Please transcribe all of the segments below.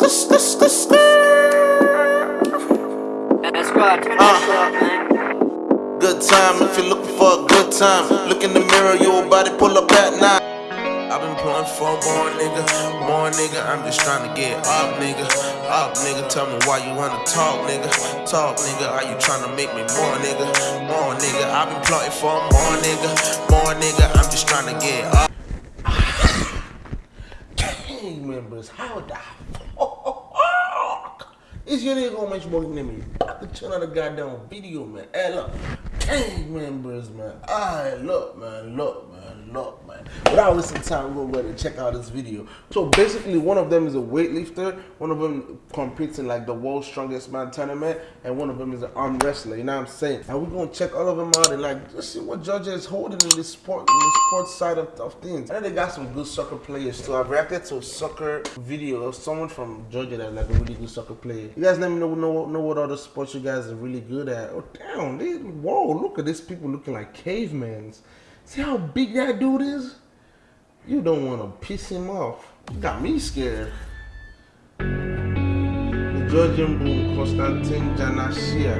Uh, good time if you're looking for a good time. Look in the mirror, your body pull up at night. I've been pulling for more nigga, more nigga. I'm just trying to get up, nigga. Up, nigga. Tell me why you wanna talk, nigga. Talk, nigga. Are you trying to make me more, nigga? More, nigga. I've been plotting for more, nigga. More, nigga. I'm just trying to get up. Gang members, how the is your nigga gonna make sure you me? Fucking turn on the goddamn video, man. Hey, look, gang members, man. Alright, look, man. Look, Look, man. Without wasting time, we're going to check out this video. So basically, one of them is a weightlifter, one of them competes in like the world's strongest man tournament, and one of them is an arm wrestler. You know what I'm saying? And we're gonna check all of them out and like just see what Georgia is holding in this sport, in the sports side of, of things. And they got some good soccer players too. I've reacted to a soccer video of someone from Georgia that's like a really good soccer player. You guys let me know know, know what other sports you guys are really good at. Oh damn, they, whoa, look at these people looking like cavemans. See how big that dude is? You don't want to piss him off. You got me scared. The Georgian boom, Konstantin Janashia.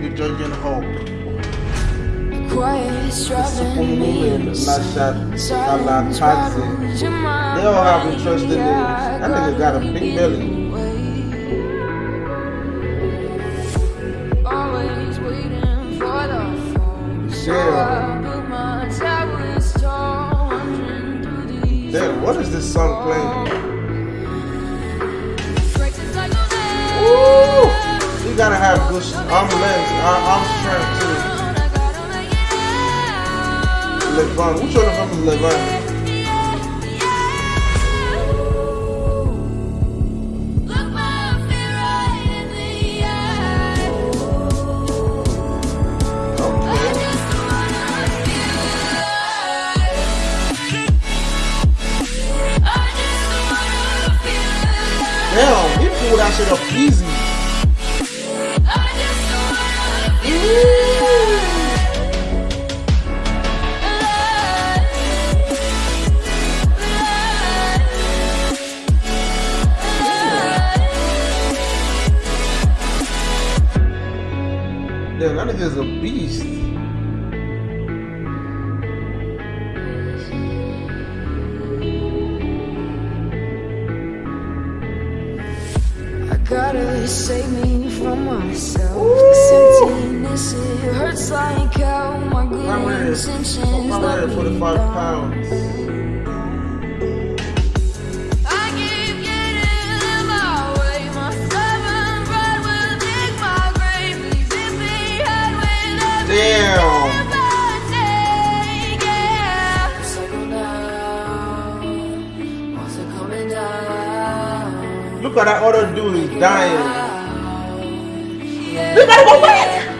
The Georgian Hulk. They all have interesting names. That nigga got a big belly. Damn, what is this song playing? Ooh, you gotta have good arm length, arm strength too. Levon, which one of them is Levon? Shit up easy. Damn, that a beast. Save me from myself. Cause emptiness, it hurts like hell. My good intentions let me 45 pounds. I keep getting in my way. My stubborn pride will dig my grave. Leaving behind when I Damn. Look at that other dude, he's dying. You gotta go back!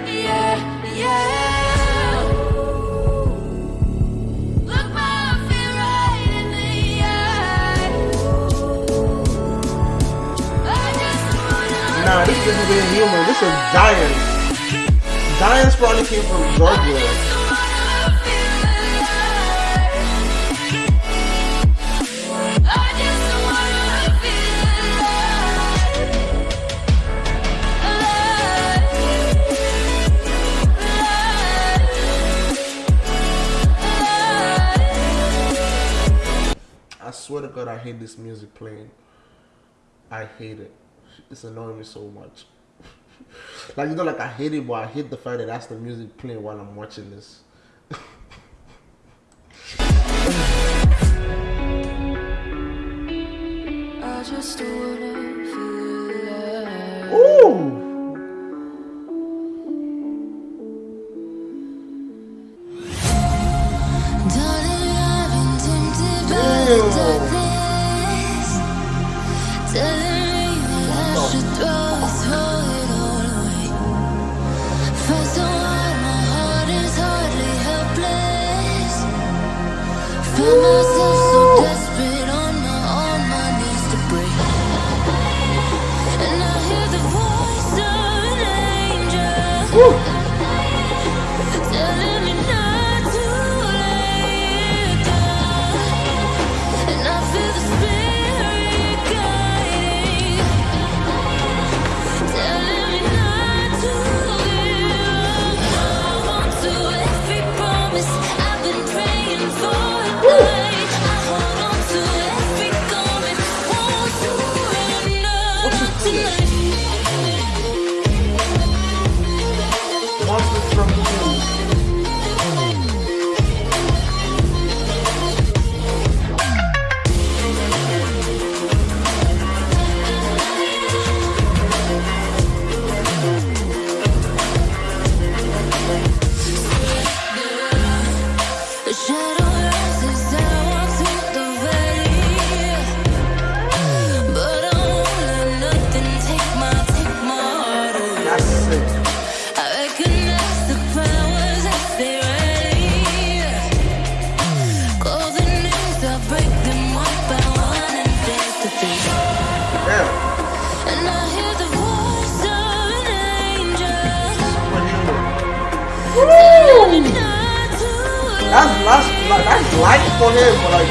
Nah, this isn't being human. This is giants. Giants probably came from Georgia. Swear to God, I hate this music playing. I hate it. It's annoying me so much. like you know, like I hate it, but I hate the fact that that's the music playing while I'm watching this. Ooh. like that's life for him, but like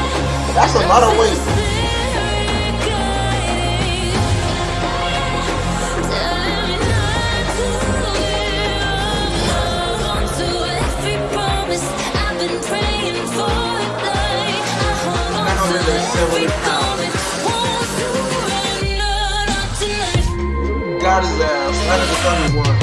that's a lot of weight. Got his ass. That is a defend one.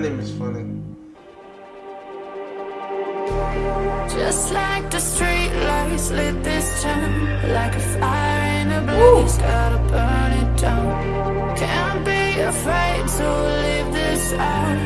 name is funny. Just like the street lights lit this town Like a fire in a blaze, gotta burn it down. Can't be afraid to leave this out.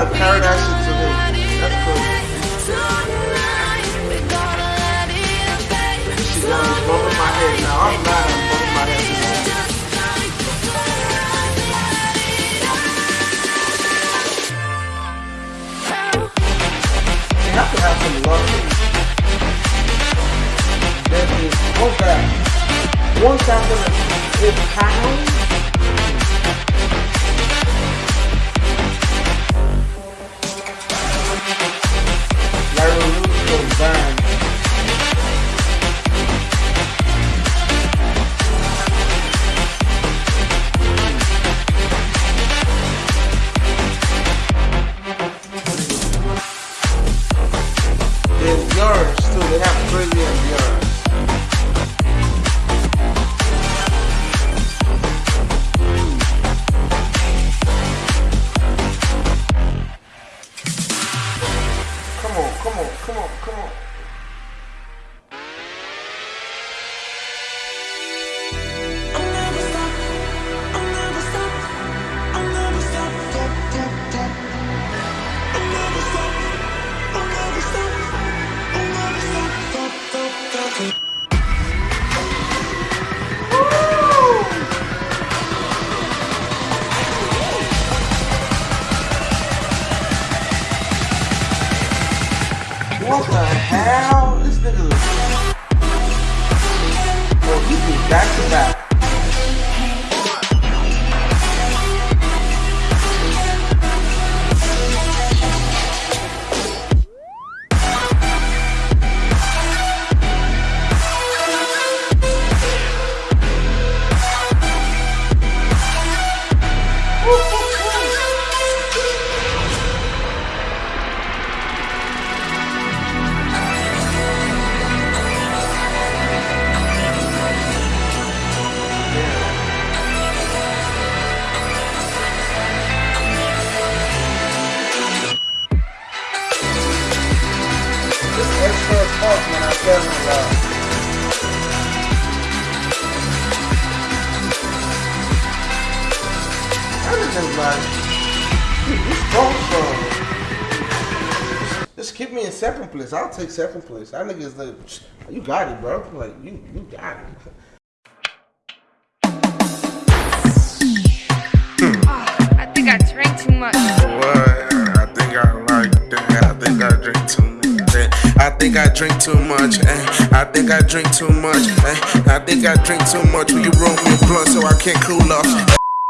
out of paradise into hell. That's cool. She's gonna bumping my head now. I'm not bumping my head. You have to have some love. That is one fact. One fact it is. What the hell? This nigga. Bro, he did back to back. God. Everything's like. Just keep me in second place. I'll take second place. That nigga's like, you got it, bro. Like, you, you got it. Ah, I think I drank too much. What? I think I drink too much. Eh? I think I drink too much. Eh? I think I drink too much. Will you roll me a blunt so I can't cool off?